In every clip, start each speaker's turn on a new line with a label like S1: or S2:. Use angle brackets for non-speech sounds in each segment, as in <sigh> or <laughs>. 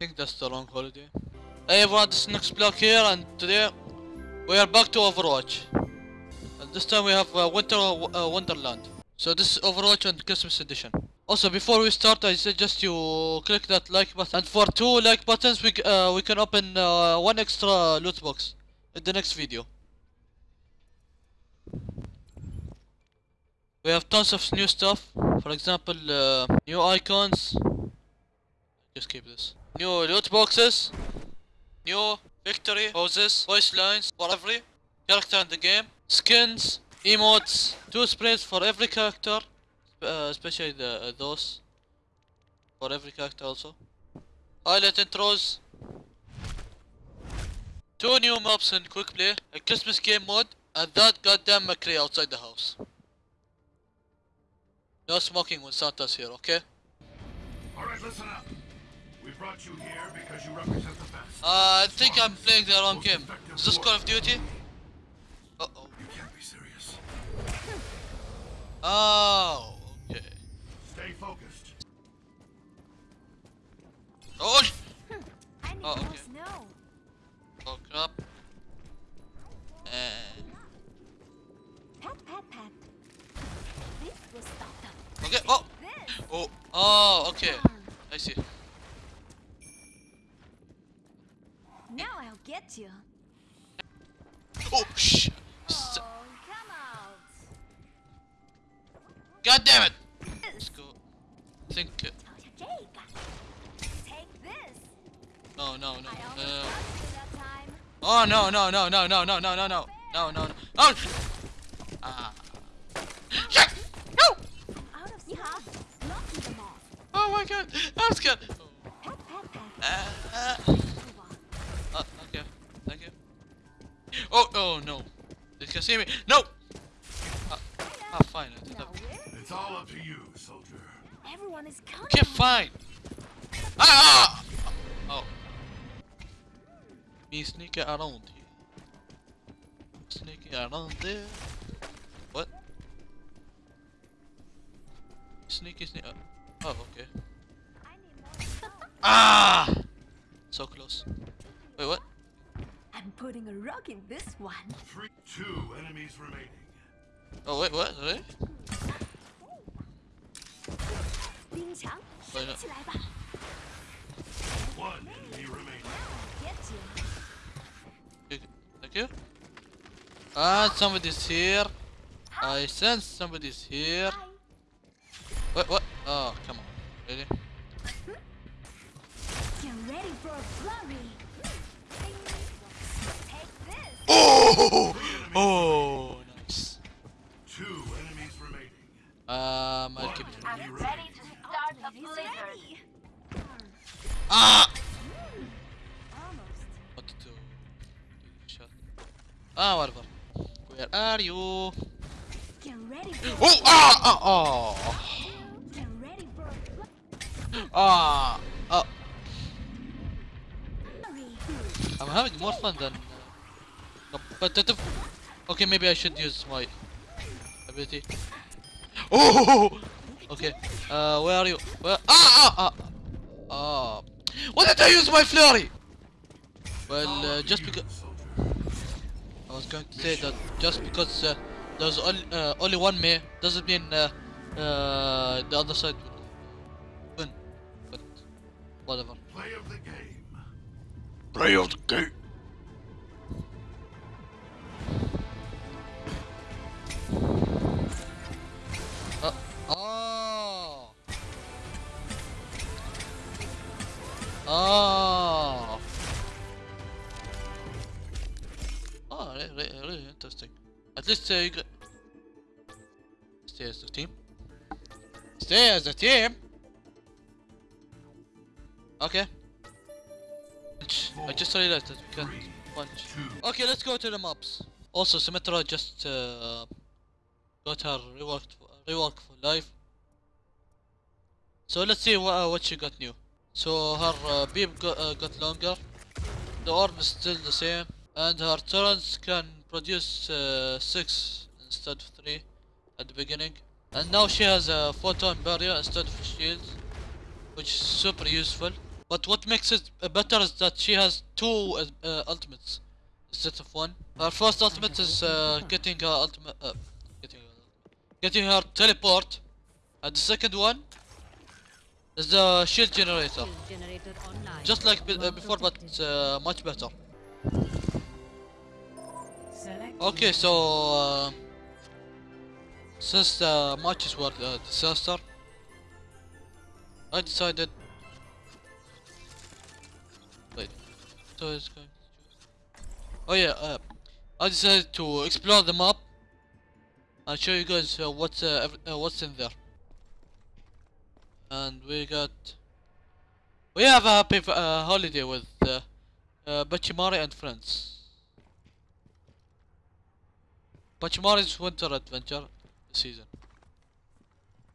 S1: think that's the wrong holiday. Hey everyone, this is Next Block here, and today we are back to Overwatch. And this time we have uh, Winter uh, Wonderland. So this is Overwatch and Christmas edition. Also, before we start, I suggest you click that like button. And for two like buttons, we uh, we can open uh, one extra loot box in the next video. We have tons of new stuff. For example, uh, new icons. Just keep this. New loot boxes. New victory poses, voice lines for every character in the game. Skins, emotes, two sprays for every character, uh, especially the uh, those for every character also. Highlight intros. Two new maps in quick play, a Christmas game mode, and that goddamn McCree outside the house. No smoking when Santa's here, okay?
S2: Alright, listen up. We brought you here because you represent the best.
S1: Uh, I think I'm playing the wrong game. Is this Call of Duty? Uh oh.
S2: You can't be serious.
S1: Oh, okay.
S2: Stay focused.
S1: Oh, sh- <laughs> Oh, okay.
S3: snow.
S1: oh crap. And
S3: Pat, pat, pat. This will stop them.
S1: okay. Oh, oh, oh, okay. I see.
S3: Now I'll get you.
S1: Oh, shh. God damn it! Let's go. Think. Uh...
S3: Oh
S1: no no no
S3: no no!
S1: Oh no no no no no no no no no no no no! Oh! Ah! Shit! No! Oh my god! I'm scared. Oh, no. They can see me. No. Ah, ah fine. I did
S3: Now
S1: that.
S2: It's all up to you, soldier.
S3: Everyone is counting.
S1: Okay, fine. Ah! Oh. Me sneaking around here. Sneaking around there. What? Sneaky sneak. Oh, okay.
S3: I need more.
S1: Ah! So close
S3: putting a rock in this one.
S2: Three, two enemies remaining.
S1: Oh wait, what? Really?
S3: Why not?
S2: One enemy remaining.
S1: Thank you. Ah, somebody's here. I sense somebody's here. What? What? Oh, come on. ready? Hmm?
S3: Get ready for a flurry.
S1: Oh! Oh! Nice.
S2: Two enemies remaining.
S1: Um, I'll keep. it
S2: I'm ready to
S4: start
S3: the
S4: blizzard.
S1: Ah! What to do? Shot. Ah, whatever. Where are you? Oh! Ah! Ah! Oh! Ah! Oh. I'm having more fun than uh, competitive. Okay, maybe I should use my ability. Oh! Okay. Uh, where are you? Where? Ah! Ah! Ah! Ah! Why did I use my flurry? Well, uh, just because. I was going to say that just because uh, there's only uh, only one me doesn't mean uh, uh, the other side would win. But whatever.
S2: Play of the game.
S1: Play of the game. Interesting. At least you stay as the team. Stay as a team. Okay. Punch. I just realized that we can
S2: Three,
S1: punch.
S2: two.
S1: Okay, let's go to the maps. Also, Symmetra just uh, got her reworked rework for life. So let's see uh, what she got new. So her uh, beam uh, got longer, the orb is still the same, and her turrets can produce uh, six instead of three at the beginning. And now she has a photon barrier instead of shield, which is super useful. But what makes it better is that she has two uh, uh, ultimates instead of one. Her first ultimate is uh, getting her ultimate, uh, getting, her, getting her teleport, and the second one is the shield generator,
S4: Shield generator
S1: just like be- uh, before, but uh, much better. Okay, so uh, since the matches were a disaster, I decided. Wait, so it's going. to Oh yeah, uh, I decided to explore the map and show you guys uh, what's uh, uh, what's in there. And we got. We have a happy uh, holiday with uh, uh, Pachimari and friends. Pachimari's Winter Adventure season.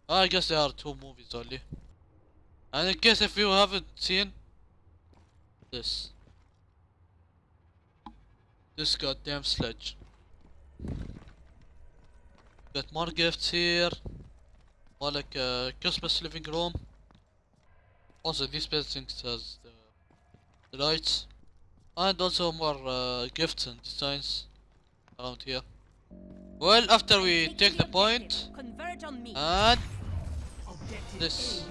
S1: I guess there are two movies only. And in case if you haven't seen this. This goddamn sledge. Got more gifts here. More like a Christmas living room. Also these buildings has the, the lights. And also more uh, gifts and designs around here. Well, after we take the point,
S4: Converge on me.
S1: and
S5: Objective
S1: This.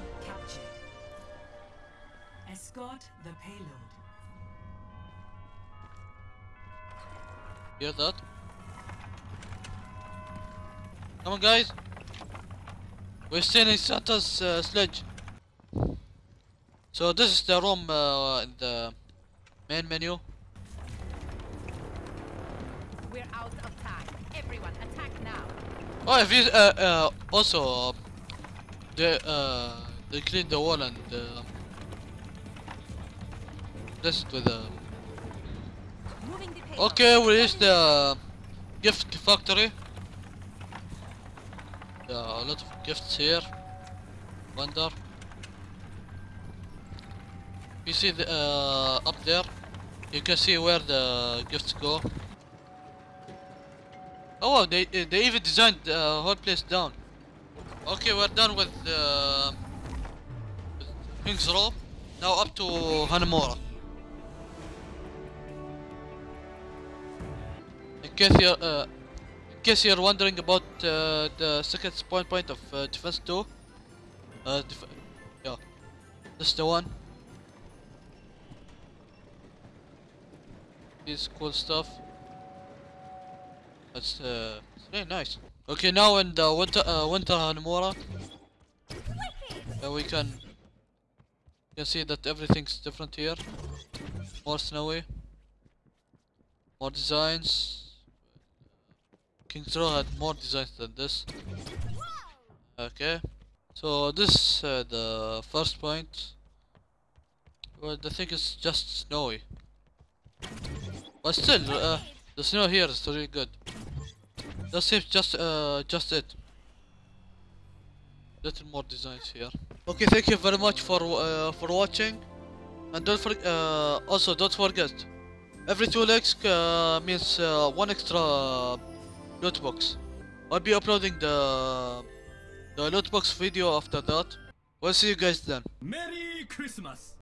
S5: Escort the payload.
S1: hear that? Come on, guys. We're stealing Santa's uh, sledge. So this is the room uh, in the main menu.
S4: We're out of time. Everyone, attack now.
S1: Oh, if you uh, uh, also uh, they uh, they clean the wall and uh, this with the.
S4: Moving.
S1: Okay, we reached the gift factory. There are a lot of gifts here. Wonder. You see the uh, up there. You can see where the gifts go. Oh, wow, they they even designed the whole place down. Okay, we're done with uh, King's Row. Now up to Hanamura. In case you're uh, in case you're wondering about uh, the second spawn point of uh, defense 2, uh, def yeah, this is the one. This cool stuff. That's uh, very nice. Okay, now in the winter uh, winter Hanamura, uh, we can you can see that everything's different here. More snowy. More designs. King's had more designs than this. Okay. So this uh, the first point. Well, the thing is just snowy. But still, uh, the snow here is really good. That it, just uh, just it. Little more designs here. Okay, thank you very much for uh, for watching, and don't forget. Uh, also, don't forget. Every two legs uh, means uh, one extra loot box. I'll be uploading the the loot box video after that. We'll see you guys then.
S6: Merry Christmas!